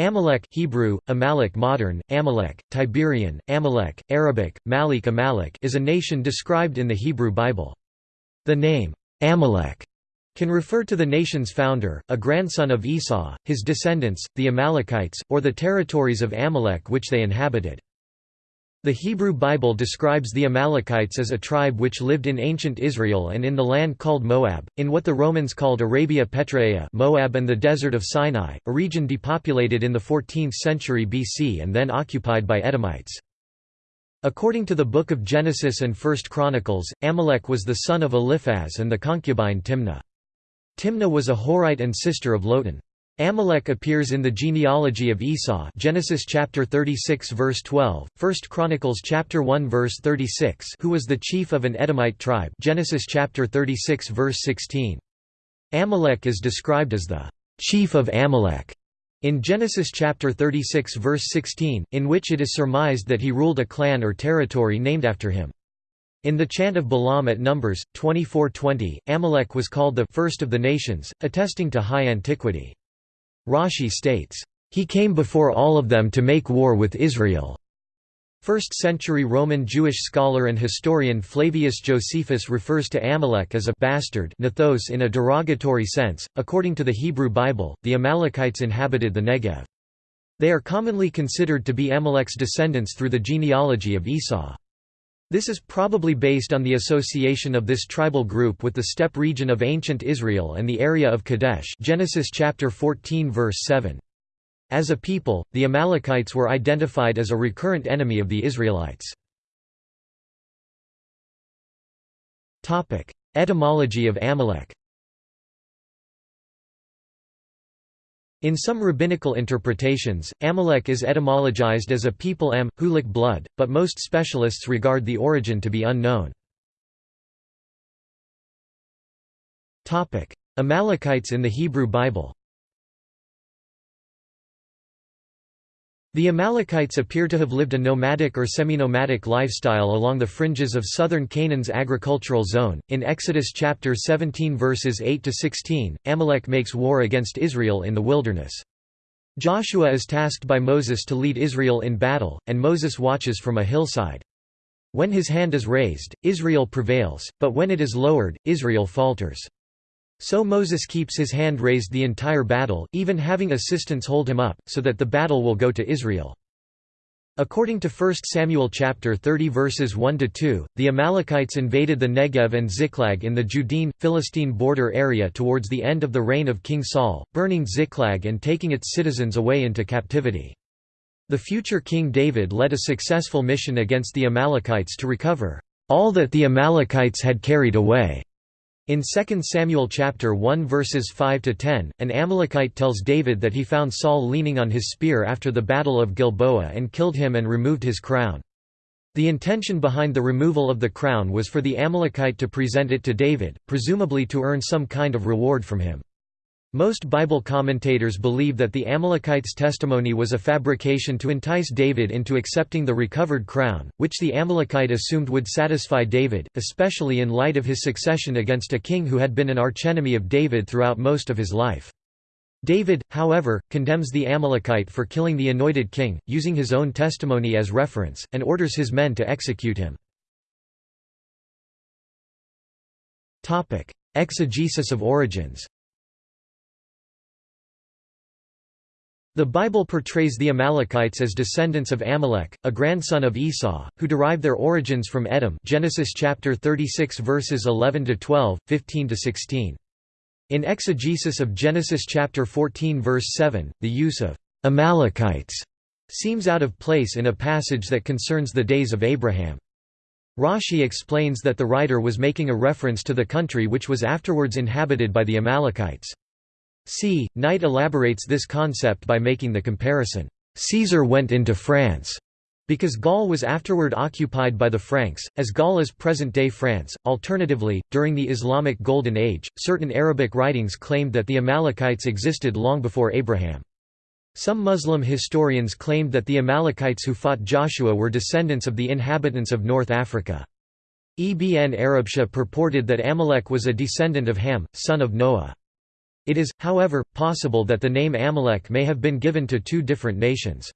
Amalek Hebrew, Amalek modern, Amalek, Tiberian, Amalek, Arabic, Malik Amalek is a nation described in the Hebrew Bible. The name, Amalek, can refer to the nation's founder, a grandson of Esau, his descendants, the Amalekites, or the territories of Amalek which they inhabited. The Hebrew Bible describes the Amalekites as a tribe which lived in ancient Israel and in the land called Moab, in what the Romans called Arabia Petraea Moab and the desert of Sinai, a region depopulated in the 14th century BC and then occupied by Edomites. According to the Book of Genesis and First Chronicles, Amalek was the son of Eliphaz and the concubine Timnah. Timnah was a Horite and sister of Lotan. Amalek appears in the genealogy of Esau Genesis chapter 36 verse 12, 1 Chronicles chapter 1 verse 36 who was the chief of an Edomite tribe Genesis chapter 36 verse 16. Amalek is described as the chief of Amalek in Genesis chapter 36 verse 16, in which it is surmised that he ruled a clan or territory named after him. In the chant of Balaam at Numbers 24:20, Amalek was called the first of the nations, attesting to high antiquity. Rashi states, "...he came before all of them to make war with Israel." First-century Roman Jewish scholar and historian Flavius Josephus refers to Amalek as a bastard nothos in a derogatory sense. According to the Hebrew Bible, the Amalekites inhabited the Negev. They are commonly considered to be Amalek's descendants through the genealogy of Esau. This is probably based on the association of this tribal group with the steppe region of ancient Israel and the area of Kadesh Genesis chapter 14 verse 7. As a people, the Amalekites were identified as a recurrent enemy of the Israelites. Etymology of Amalek In some rabbinical interpretations, Amalek is etymologized as a people Am, Hulik blood, but most specialists regard the origin to be unknown. Amalekites in the Hebrew Bible The Amalekites appear to have lived a nomadic or semi-nomadic lifestyle along the fringes of southern Canaan's agricultural zone. In Exodus chapter 17 verses 8 to 16, Amalek makes war against Israel in the wilderness. Joshua is tasked by Moses to lead Israel in battle, and Moses watches from a hillside. When his hand is raised, Israel prevails, but when it is lowered, Israel falters. So Moses keeps his hand raised the entire battle, even having assistants hold him up, so that the battle will go to Israel. According to 1 Samuel chapter 30 verses 1 to 2, the Amalekites invaded the Negev and Ziklag in the Judean Philistine border area towards the end of the reign of King Saul, burning Ziklag and taking its citizens away into captivity. The future King David led a successful mission against the Amalekites to recover all that the Amalekites had carried away. In 2 Samuel chapter 1 verses 5 to 10, an Amalekite tells David that he found Saul leaning on his spear after the battle of Gilboa and killed him and removed his crown. The intention behind the removal of the crown was for the Amalekite to present it to David, presumably to earn some kind of reward from him. Most Bible commentators believe that the Amalekites' testimony was a fabrication to entice David into accepting the recovered crown, which the Amalekite assumed would satisfy David, especially in light of his succession against a king who had been an archenemy of David throughout most of his life. David, however, condemns the Amalekite for killing the anointed king, using his own testimony as reference, and orders his men to execute him. Exegesis of origins The Bible portrays the Amalekites as descendants of Amalek, a grandson of Esau, who derive their origins from Edom Genesis chapter 36 verses 11 to 12, 15 to 16. In exegesis of Genesis chapter 14 verse 7, the use of Amalekites seems out of place in a passage that concerns the days of Abraham. Rashi explains that the writer was making a reference to the country which was afterwards inhabited by the Amalekites. C. Knight elaborates this concept by making the comparison, "'Caesar went into France' because Gaul was afterward occupied by the Franks, as Gaul is present-day France. Alternatively, during the Islamic Golden Age, certain Arabic writings claimed that the Amalekites existed long before Abraham. Some Muslim historians claimed that the Amalekites who fought Joshua were descendants of the inhabitants of North Africa. Ibn Arabshah purported that Amalek was a descendant of Ham, son of Noah. It is, however, possible that the name Amalek may have been given to two different nations.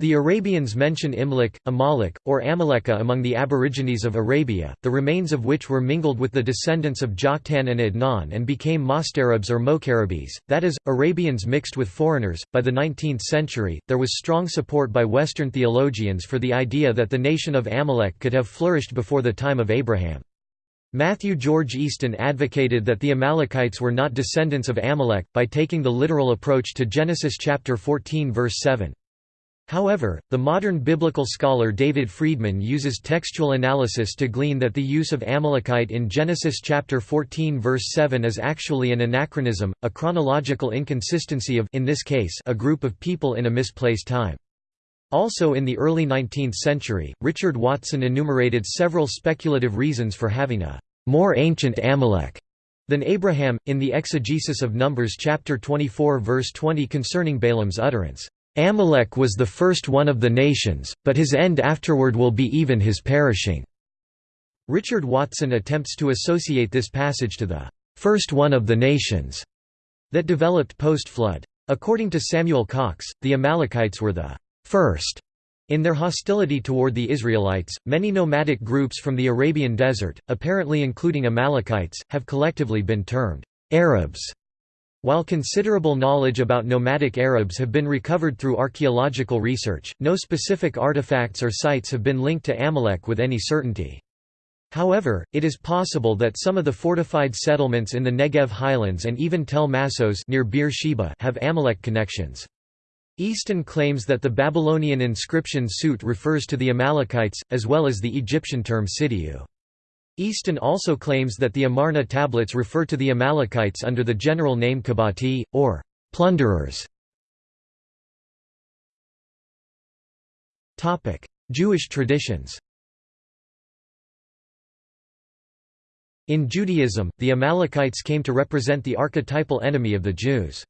The Arabians mention Imlek, Amalek, or Amaleka among the aborigines of Arabia, the remains of which were mingled with the descendants of Joktan and Adnan and became Mostarabs or Mokarabes, that is, Arabians mixed with foreigners. By the 19th century, there was strong support by Western theologians for the idea that the nation of Amalek could have flourished before the time of Abraham. Matthew George Easton advocated that the Amalekites were not descendants of Amalek, by taking the literal approach to Genesis chapter 14 verse 7. However, the modern biblical scholar David Freedman uses textual analysis to glean that the use of Amalekite in Genesis chapter 14 verse 7 is actually an anachronism, a chronological inconsistency of in this case a group of people in a misplaced time. Also in the early 19th century, Richard Watson enumerated several speculative reasons for having a more ancient Amalek than Abraham, in the exegesis of Numbers chapter 24 verse 20 concerning Balaam's utterance. Amalek was the first one of the nations, but his end afterward will be even his perishing." Richard Watson attempts to associate this passage to the first one of the nations that developed post-flood. According to Samuel Cox, the Amalekites were the first in their hostility toward the Israelites, many nomadic groups from the Arabian desert, apparently including Amalekites, have collectively been termed Arabs. While considerable knowledge about nomadic Arabs have been recovered through archaeological research, no specific artifacts or sites have been linked to Amalek with any certainty. However, it is possible that some of the fortified settlements in the Negev highlands and even Tel Masos near Beer Sheba have Amalek connections. Easton claims that the Babylonian inscription Sut refers to the Amalekites, as well as the Egyptian term Sidiu. Easton also claims that the Amarna tablets refer to the Amalekites under the general name Kabati, or plunderers. Jewish traditions In Judaism, the Amalekites came to represent the archetypal enemy of the Jews.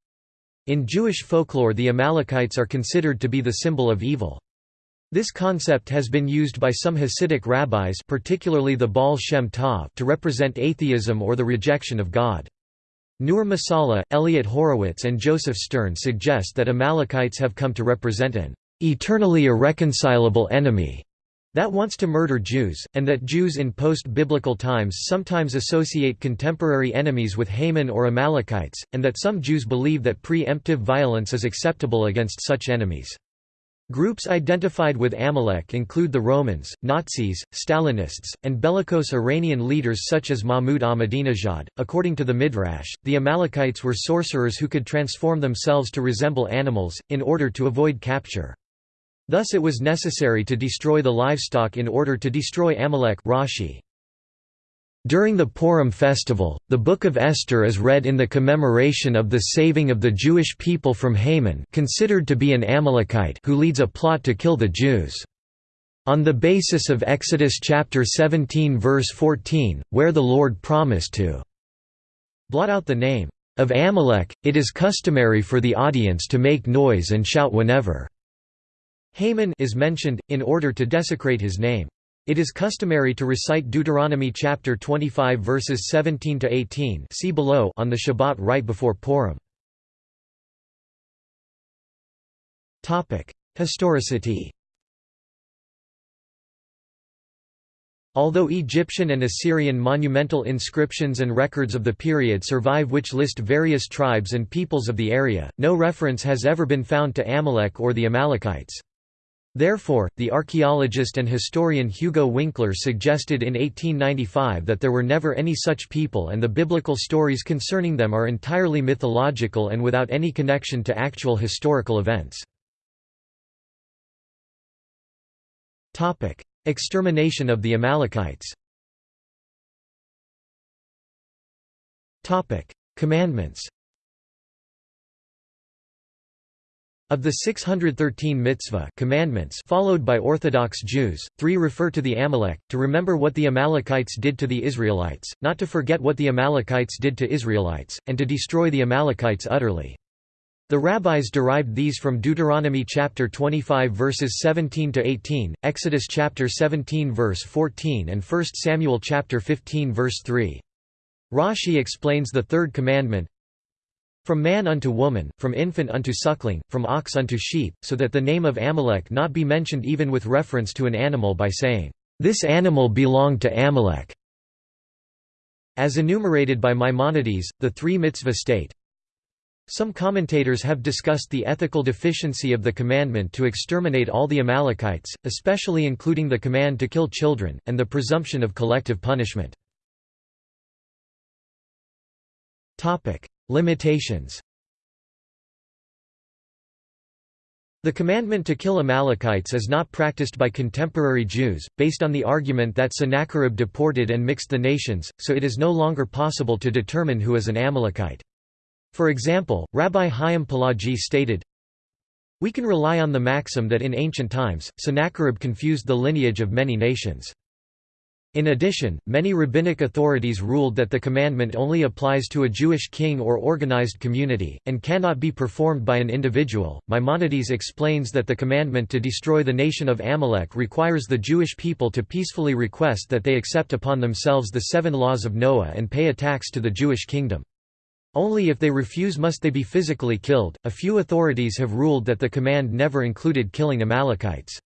In Jewish folklore the Amalekites are considered to be the symbol of evil. This concept has been used by some Hasidic rabbis particularly the Baal Shem Tov to represent atheism or the rejection of God. Nur Masalha, Elliot Horowitz and Joseph Stern suggest that Amalekites have come to represent an eternally irreconcilable enemy that wants to murder Jews, and that Jews in post-biblical times sometimes associate contemporary enemies with Haman or Amalekites, and that some Jews believe that pre-emptive violence is acceptable against such enemies. Groups identified with Amalek include the Romans, Nazis, Stalinists, and bellicose Iranian leaders such as Mahmoud Ahmadinejad. According to the Midrash, the Amalekites were sorcerers who could transform themselves to resemble animals, in order to avoid capture. Thus it was necessary to destroy the livestock in order to destroy Amalek Rashi. During the Purim festival, the Book of Esther is read in the commemoration of the saving of the Jewish people from Haman considered to be an Amalekite who leads a plot to kill the Jews. On the basis of Exodus chapter 17 verse 14, where the Lord promised to blot out the name of Amalek, it is customary for the audience to make noise and shout whenever Haman is mentioned, in order to desecrate his name. It is customary to recite Deuteronomy chapter 25 verses 17 to 18, see below, on the Shabbat right before Purim. Topic: Historicity. Although Egyptian and Assyrian monumental inscriptions and records of the period survive which list various tribes and peoples of the area, no reference has ever been found to Amalek or the Amalekites. Therefore, the archaeologist and historian Hugo Winkler suggested in 1895 that there were never any such people and the biblical stories concerning them are entirely mythological and without any connection to actual historical events. Extermination of the Amalekites Commandments Of the 613 mitzvah commandments followed by Orthodox Jews, three refer to the Amalek, to remember what the Amalekites did to the Israelites, not to forget what the Amalekites did to Israelites, and to destroy the Amalekites utterly. The rabbis derived these from Deuteronomy chapter 25 verses 17 to 18, Exodus chapter 17 verse 14 and 1 Samuel chapter 15 verse 3. Rashi explains the third commandment, From man unto woman, from infant unto suckling, from ox unto sheep, so that the name of Amalek not be mentioned even with reference to an animal by saying, "'This animal belonged to Amalek' as enumerated by Maimonides, the three mitzvah state. Some commentators have discussed the ethical deficiency of the commandment to exterminate all the Amalekites, especially including the command to kill children, and the presumption of collective punishment. Limitations The commandment to kill Amalekites is not practiced by contemporary Jews, based on the argument that Sennacherib deported and mixed the nations, so it is no longer possible to determine who is an Amalekite. For example, Rabbi Chaim Pelagi stated, We can rely on the maxim that in ancient times, Sennacherib confused the lineage of many nations. In addition, many rabbinic authorities ruled that the commandment only applies to a Jewish king or organized community, and cannot be performed by an individual. Maimonides explains that the commandment to destroy the nation of Amalek requires the Jewish people to peacefully request that they accept upon themselves the seven laws of Noah and pay a tax to the Jewish kingdom. Only if they refuse must they be physically killed. A few authorities have ruled that the command never included killing Amalekites.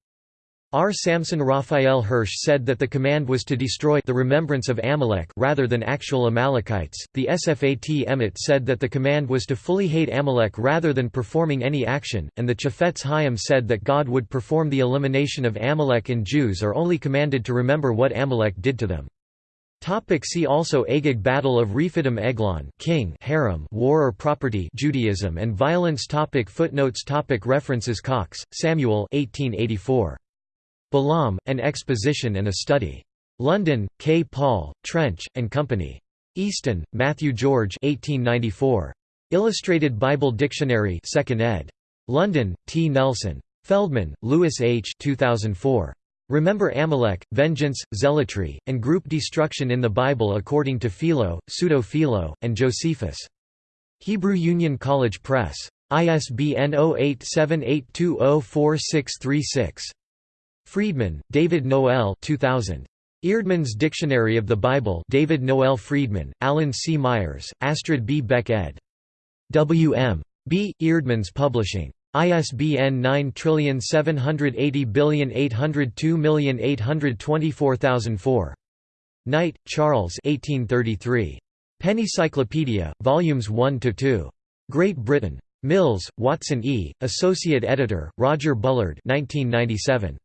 R. Samson Raphael Hirsch said that the command was to destroy the remembrance of Amalek rather than actual Amalekites. The Sfat Emet said that the command was to fully hate Amalek rather than performing any action, and the Chafetz Chaim said that God would perform the elimination of Amalek and Jews are only commanded to remember what Amalek did to them. Topic see also Agag Battle of Rephidim Eglon King Herem War or Property Judaism and Violence topic Footnotes topic References Cox, Samuel 1884. Balaam, An Exposition and a Study. London, K. Paul, Trench, and Company. Easton, Matthew George 1894. Illustrated Bible Dictionary 2nd ed. London, T. Nelson. Feldman, Louis H. 2004. Remember Amalek, Vengeance, Zealotry, and Group Destruction in the Bible according to Philo, Pseudo-Philo, and Josephus. Hebrew Union College Press. ISBN 0878204636. Freedman, David Noel 2000. Eerdmans Dictionary of the Bible David Noel Freedman, Alan C. Myers, Astrid B. Beck ed. W. M. B. Eerdmans Publishing. ISBN 9780802824004. Knight, Charles 1833. Pennycyclopedia, Volumes 1–2. Great Britain. Mills, Watson E., Associate Editor, Roger Bullard 1997.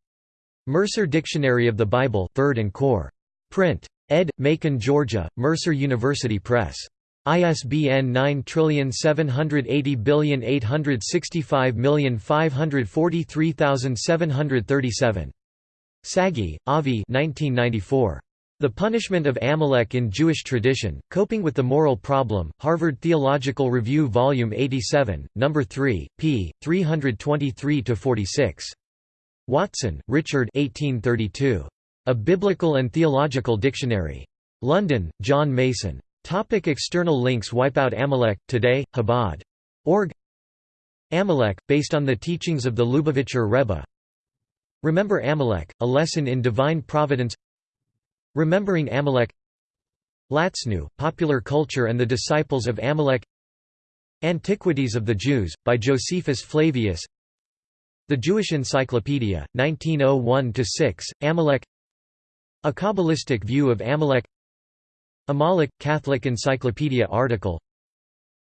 Mercer Dictionary of the Bible 3rd and Core. Print. Ed. Macon, Georgia, Mercer University Press. ISBN 9780865543737. Sagi, Avi 1994. The Punishment of Amalek in Jewish Tradition, Coping with the Moral Problem, Harvard Theological Review Volume 87, No. 3, p. 323–46. Watson, Richard 1832. A Biblical and Theological Dictionary. London, John Mason. Topic external links Wipe out Amalek, Today, Chabad. Org Amalek, based on the teachings of the Lubavitcher Rebbe Remember Amalek, A Lesson in Divine Providence Remembering Amalek Latznu, Popular Culture and the Disciples of Amalek Antiquities of the Jews, by Josephus Flavius the Jewish Encyclopedia, 1901–6, Amalek. A Kabbalistic View of Amalek. Amalek, Catholic Encyclopedia article.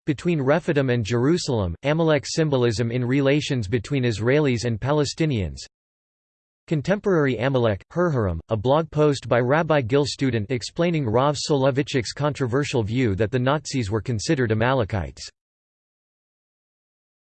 Between Rephidim and Jerusalem, Amalek symbolism in relations between Israelis and Palestinians. Contemporary Amalek, Hirhurim, a blog post by Rabbi Gil Student explaining Rav Soloveitchik's controversial view that the Nazis were considered Amalekites